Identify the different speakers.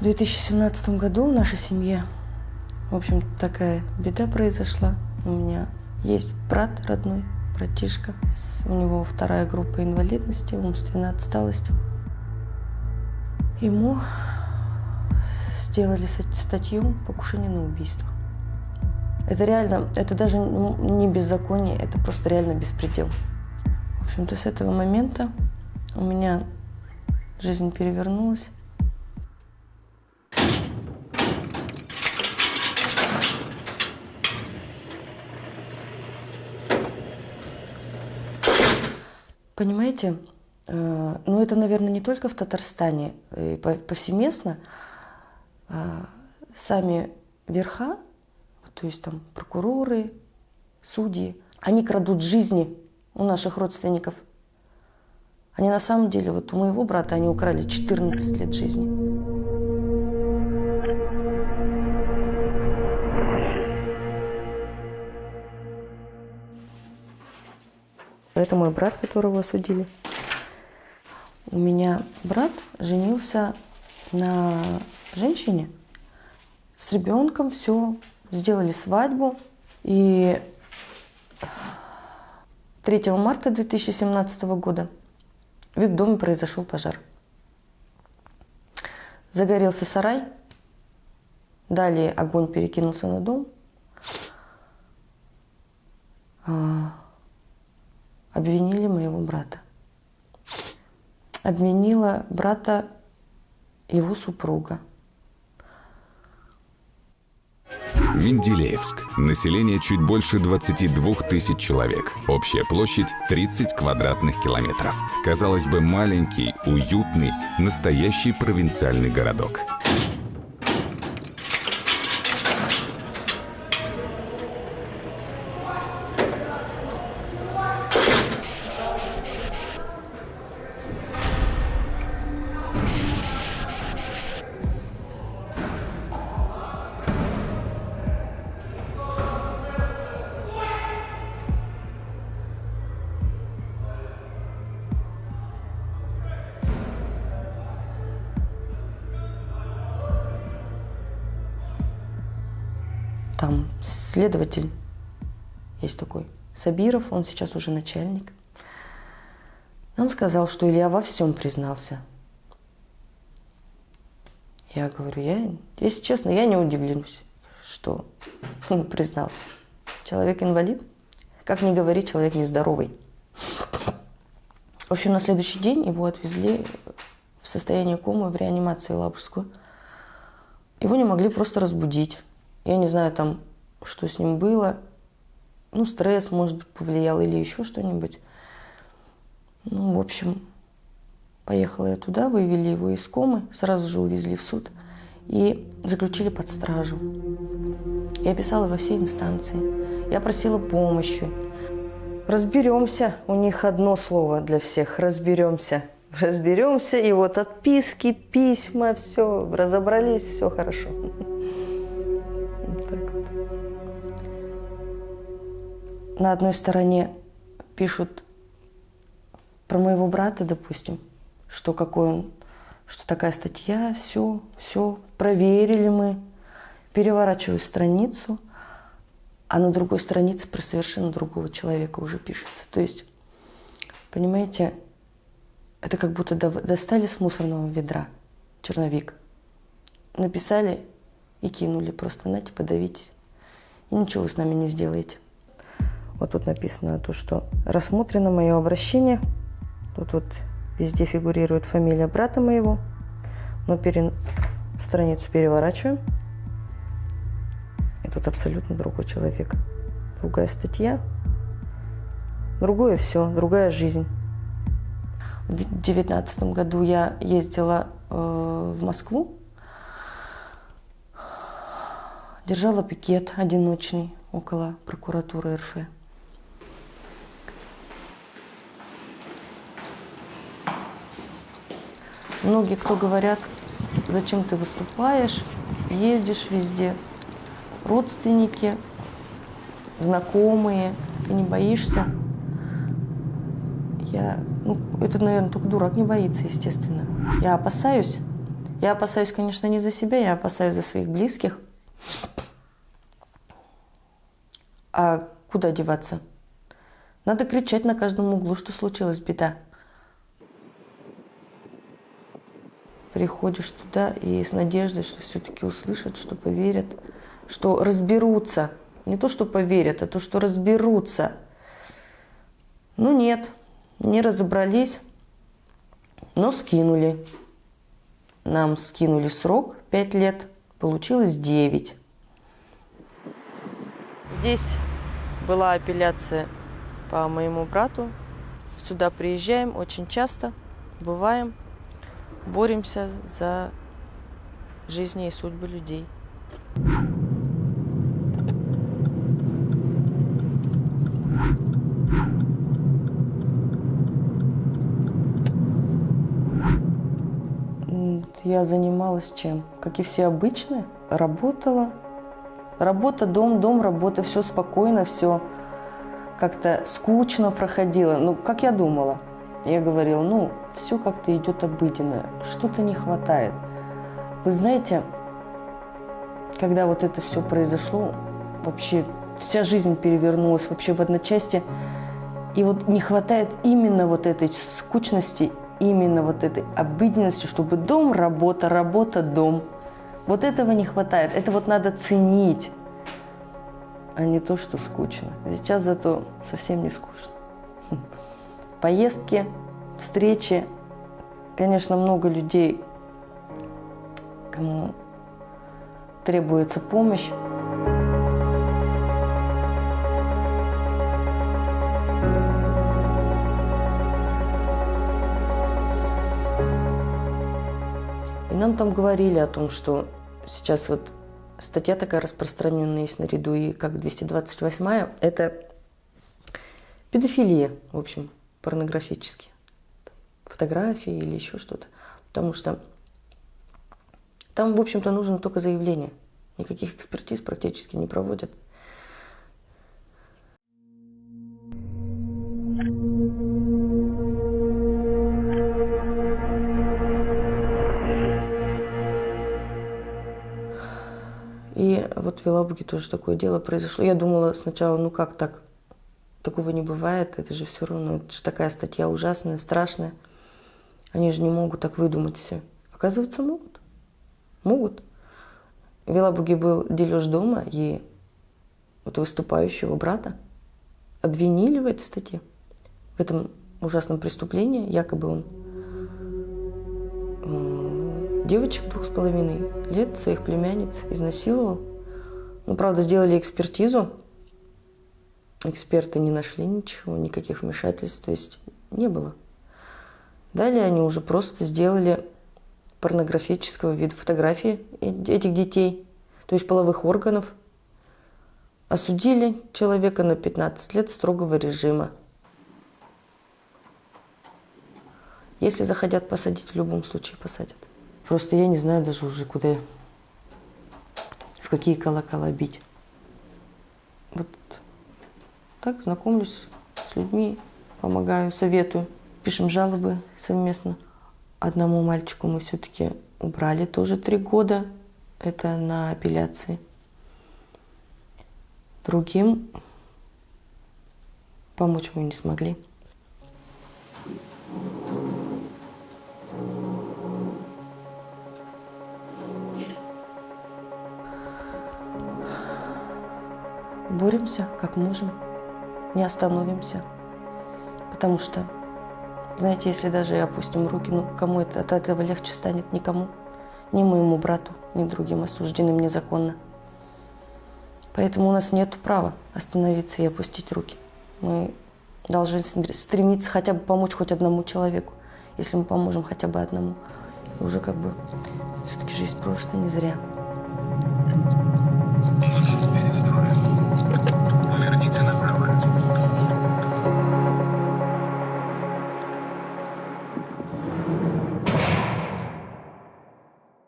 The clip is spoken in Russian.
Speaker 1: В 2017 году в нашей семье, в общем, такая беда произошла. У меня есть брат родной, братишка. У него вторая группа инвалидности, умственная отсталость. Ему сделали статью «Покушение на убийство». Это реально, это даже не беззаконие, это просто реально беспредел. В общем-то, с этого момента у меня жизнь перевернулась. Понимаете, э, ну это, наверное, не только в Татарстане, э, повсеместно. Э, сами верха, то есть там прокуроры, судьи, они крадут жизни у наших родственников. Они на самом деле, вот у моего брата они украли 14 лет жизни. Это мой брат, которого осудили. У меня брат женился на женщине с ребенком, все, сделали свадьбу. И 3 марта 2017 года в их доме произошел пожар. Загорелся сарай, далее огонь перекинулся на дом. Обвинили моего брата. Обвинила брата его супруга.
Speaker 2: Менделеевск. Население чуть больше 22 тысяч человек. Общая площадь 30 квадратных километров. Казалось бы, маленький, уютный, настоящий провинциальный городок.
Speaker 1: Там следователь есть такой, Сабиров, он сейчас уже начальник. Он сказал, что Илья во всем признался. Я говорю, я, если честно, я не удивлюсь, что он признался. Человек инвалид, как ни говори, человек нездоровый. В общем, на следующий день его отвезли в состояние комы в реанимацию Лабужскую. Его не могли просто разбудить. Я не знаю там, что с ним было. Ну, стресс, может быть, повлиял или еще что-нибудь. Ну, в общем, поехала я туда, вывели его из комы, сразу же увезли в суд и заключили под стражу. Я писала во все инстанции, я просила помощи. Разберемся, у них одно слово для всех, разберемся. Разберемся, и вот отписки, письма, все, разобрались, все хорошо. На одной стороне пишут про моего брата, допустим, что какой он, что такая статья, все, все, проверили мы. Переворачиваю страницу, а на другой странице про совершенно другого человека уже пишется. То есть, понимаете, это как будто достали с мусорного ведра черновик, написали и кинули просто, знаете, подавитесь. И ничего вы с нами не сделаете. Вот тут написано то, что рассмотрено мое обращение. Тут вот везде фигурирует фамилия брата моего. Но пере... страницу переворачиваем. И тут абсолютно другой человек. Другая статья. Другое все, другая жизнь. В 2019 году я ездила э, в Москву. Держала пикет одиночный около прокуратуры РФ. Многие кто говорят, зачем ты выступаешь, ездишь везде, родственники, знакомые, ты не боишься. Я, ну, это, наверное, только дурак не боится, естественно. Я опасаюсь, Я опасаюсь, конечно, не за себя, я опасаюсь за своих близких. А куда деваться? Надо кричать на каждом углу, что случилась беда. Приходишь туда и с надеждой, что все-таки услышат, что поверят, что разберутся. Не то, что поверят, а то, что разберутся. Ну нет, не разобрались, но скинули. Нам скинули срок 5 лет, получилось 9. Здесь была апелляция по моему брату. Сюда приезжаем очень часто, бываем, боремся за жизни и судьбы людей. Я занималась чем? Как и все обычные, работала. Работа, дом, дом, работа, все спокойно, все как-то скучно проходило. Ну, как я думала. Я говорила, ну, все как-то идет обыденно, что-то не хватает. Вы знаете, когда вот это все произошло, вообще вся жизнь перевернулась вообще в одночасье. И вот не хватает именно вот этой скучности именно вот этой обыденности, чтобы дом, работа, работа, дом. Вот этого не хватает. Это вот надо ценить, а не то, что скучно. Сейчас зато совсем не скучно. Поездки, встречи. Конечно, много людей, кому требуется помощь. нам там говорили о том, что сейчас вот статья такая распространенная есть наряду и как 228 это педофилия, в общем, порнографические. Фотографии или еще что-то. Потому что там, в общем-то, нужно только заявление. Никаких экспертиз практически не проводят. вот в Елабуге тоже такое дело произошло. Я думала сначала, ну как так? Такого не бывает, это же все равно, это же такая статья ужасная, страшная. Они же не могут так выдумать все. Оказывается, могут. Могут. В Елабуге был дележ дома, и вот выступающего брата обвинили в этой статье, в этом ужасном преступлении. Якобы он девочек двух с половиной лет, своих племянниц, изнасиловал. Ну, правда, сделали экспертизу. Эксперты не нашли ничего, никаких вмешательств, то есть не было. Далее они уже просто сделали порнографического вида фотографии этих детей, то есть половых органов. Осудили человека на 15 лет строгого режима. Если захотят посадить, в любом случае посадят. Просто я не знаю даже уже, куда какие колокола бить. Вот так знакомлюсь с людьми, помогаю, советую. Пишем жалобы совместно. Одному мальчику мы все-таки убрали тоже три года. Это на апелляции. Другим помочь мы не смогли. боремся как можем, не остановимся. Потому что, знаете, если даже и опустим руки, ну кому это от этого легче станет? Никому. Ни моему брату, ни другим осужденным незаконно. Поэтому у нас нет права остановиться и опустить руки. Мы должны стремиться хотя бы помочь хоть одному человеку. Если мы поможем хотя бы одному, и уже как бы все-таки жизнь прожита не зря. Перестроим.